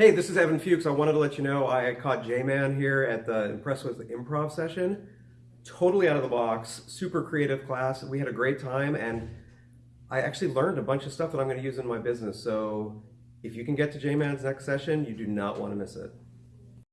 Hey, this is Evan Fuchs. I wanted to let you know I caught J-Man here at the Impress with Improv session. Totally out of the box, super creative class. We had a great time and I actually learned a bunch of stuff that I'm going to use in my business. So if you can get to J-Man's next session, you do not want to miss it.